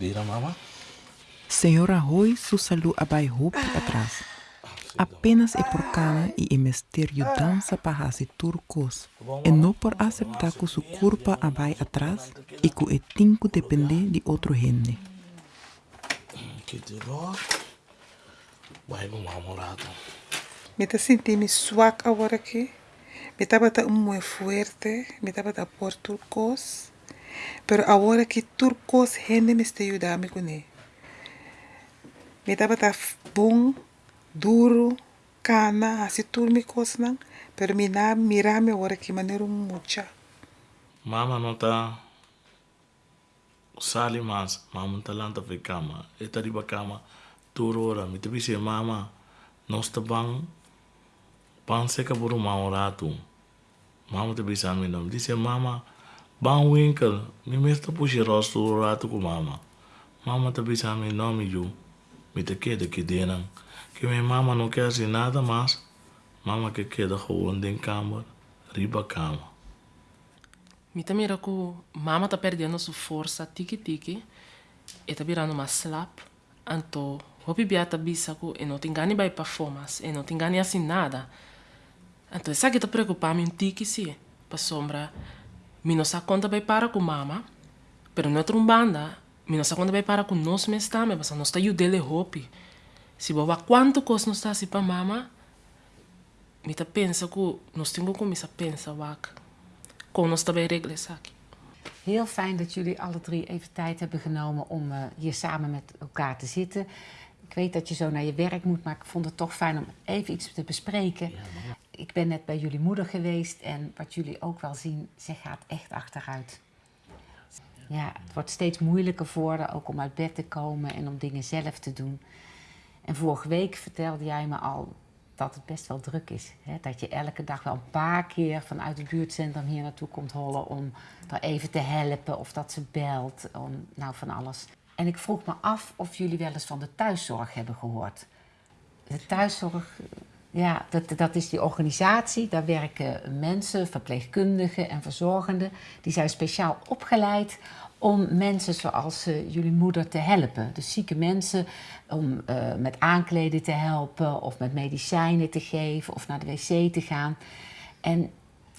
Dira mama? Senhora Roy susalu abai hopi atrás. Apenas é por causa e mistério dança para hasi turcos. E não por aceitar que sua culpa abai atrás e que é tinco depender de outro gente. Que dirá? Vai no mamorado. Me tá sentindo swak agora aqui. Me tá batendo muito forte. Me tá batendo por turcos. Pero agora que turcos gente me está ajudando com ele. Me tá batendo bom, duro, cana, assim tudo me coisa Pero me na mirar me agora que maneira mucha. Mama não tá sali mas mama tá lá tá cama. Eta riba cama turo ora. Me te mama nós tá bang pan seca por tu. Mama te bisa me não. Disse mama Winkle, mi mesta puxi rosto rato com mama. Mama tá pensando em nome de me te queda aqui dentro. Que minha mama não quer assim nada mais. Mama que queda rolando em cama, riba cama. Me tá mira que mama tá perdendo sua força tiki-tiki. E tá virando uma slap. Anto, hopi biata bisa que e não te engane by performance. E não te engane assim nada. Anto, essa que tá preocupando me um tiki-se. pa sombra... mi não sa conta by para com mama, pero não é banda, mi não sa conta by para com nós mesmos também, mas nós tá ajudando hopi. Se boba quanto costa nós tá assim para mama, mi tá pensa que nós temos como misa pensa wak. Kon ons daarbij regelen, Saki. Heel fijn dat jullie alle drie even tijd hebben genomen om uh, hier samen met elkaar te zitten. Ik weet dat je zo naar je werk moet, maar ik vond het toch fijn om even iets te bespreken. Ik ben net bij jullie moeder geweest en wat jullie ook wel zien, ze gaat echt achteruit. Ja, het wordt steeds moeilijker voor haar, ook om uit bed te komen en om dingen zelf te doen. En vorige week vertelde jij me al dat het best wel druk is. Hè? Dat je elke dag wel een paar keer vanuit het buurtcentrum hier naartoe komt hollen om er even te helpen of dat ze belt, om, nou van alles. En ik vroeg me af of jullie wel eens van de thuiszorg hebben gehoord. De thuiszorg, ja, dat, dat is die organisatie. Daar werken mensen, verpleegkundigen en verzorgenden. Die zijn speciaal opgeleid om mensen zoals uh, jullie moeder te helpen. Dus zieke mensen om uh, met aankleden te helpen of met medicijnen te geven of naar de wc te gaan. En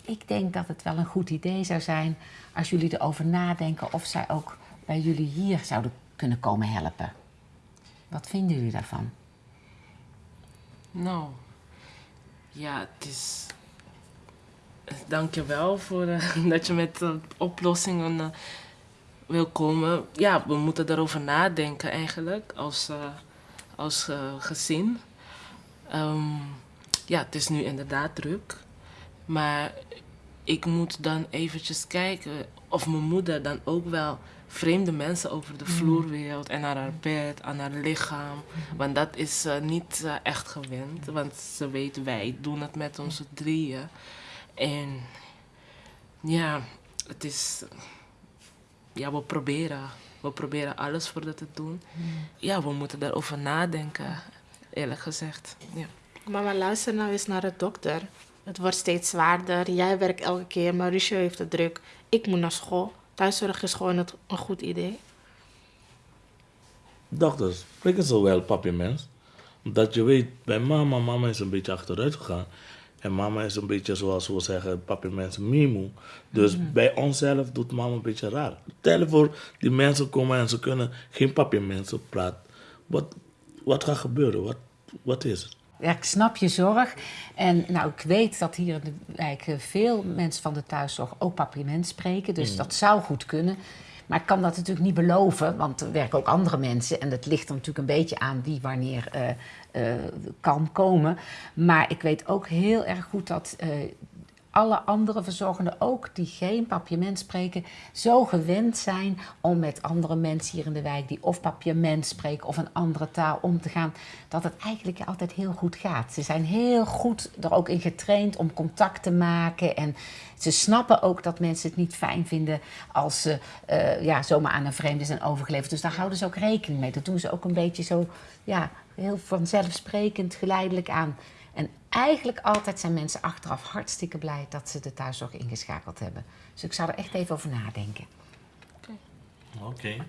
ik denk dat het wel een goed idee zou zijn als jullie erover nadenken of zij ook bij jullie hier zouden kunnen komen helpen. Wat vinden jullie daarvan? Nou, ja, het is... Dank je wel voor uh, dat je met oplossingen wil komen, ja, we moeten erover nadenken eigenlijk als, uh, als uh, gezin. Um, ja, het is nu inderdaad druk. Maar ik moet dan eventjes kijken of mijn moeder dan ook wel vreemde mensen over de vloer wilt en naar haar bed, aan haar lichaam. Want dat is uh, niet uh, echt gewend, want ze weet wij doen het met onze drieën. En ja, het is ja, we proberen. We proberen alles voor dat te doen. Ja, we moeten daarover nadenken, eerlijk gezegd. Ja. Mama, luister nou eens naar de dokter. Het wordt steeds zwaarder. Jij werkt elke keer, Mauricio heeft het druk. Ik moet naar school. Thuiszorg is gewoon het, een goed idee. Dokters, spreken zo wel, papi mens. Dat je weet, bij mama, mama is een beetje achteruit gegaan. En mama is een beetje zoals we zeggen, papi mensen mimo. Dus mm. bij onszelf doet mama een beetje raar. Stel voor, die mensen komen en ze kunnen geen papi mensen praten. Wat, wat gaat gebeuren? Wat, wat is het? Ja, ik snap je zorg. En nou, ik weet dat hier in de wijk veel mensen van de thuiszorg ook papiermens spreken. Dus mm. dat zou goed kunnen. Maar ik kan dat natuurlijk niet beloven, want er werken ook andere mensen. En dat ligt er natuurlijk een beetje aan wie wanneer uh, uh, kan komen. Maar ik weet ook heel erg goed dat uh, alle andere verzorgenden ook, die geen papiament spreken, zo gewend zijn om met andere mensen hier in de wijk die of papiament spreken of een andere taal om te gaan, dat het eigenlijk altijd heel goed gaat. Ze zijn heel goed er ook in getraind om contact te maken en ze snappen ook dat mensen het niet fijn vinden als ze uh, ja, zomaar aan een vreemde zijn overgeleverd. Dus daar houden ze ook rekening mee. Dat doen ze ook een beetje zo, ja, heel vanzelfsprekend, geleidelijk aan. En eigenlijk altijd zijn mensen achteraf hartstikke blij dat ze de thuiszorg ingeschakeld hebben. Dus ik zou er echt even over nadenken. Oké. Okay.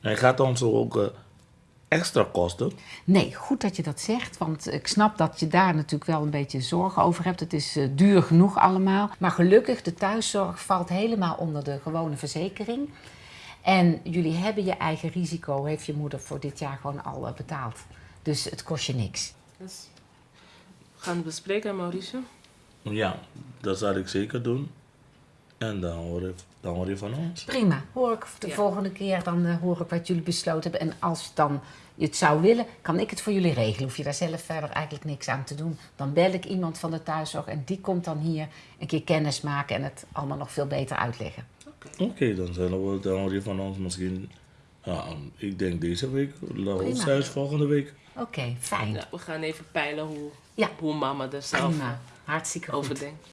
En gaat ons ook eh, extra kosten? Nee, goed dat je dat zegt, want ik snap dat je daar natuurlijk wel een beetje zorgen over hebt. Het is eh, duur genoeg allemaal. Maar gelukkig, de thuiszorg valt helemaal onder de gewone verzekering. En jullie hebben je eigen risico, heeft je moeder voor dit jaar gewoon al eh, betaald. Dus het kost je niks. Dus gaan het bespreken, Mauricio. Ja, dat zal ik zeker doen. En dan hoor je, dan hoor je van ons. Prima, hoor ik de Ja. volgende keer, dan eh, hoor ik wat jullie besloten hebben. En als dan je het zou willen, kan ik het voor jullie regelen. Hoef je daar zelf verder eigenlijk niks aan te doen. Dan bel ik iemand van de thuiszorg en die komt dan hier een keer kennis maken en het allemaal nog veel beter uitleggen. Oké, dan, zijn we, dan hoor je van ons misschien, ja, ik denk deze week, zelfs volgende week. Oké, fijn. Ja, we gaan even peilen hoe, Ja. hoe mama er zelf Prima. Hartstikke over denkt.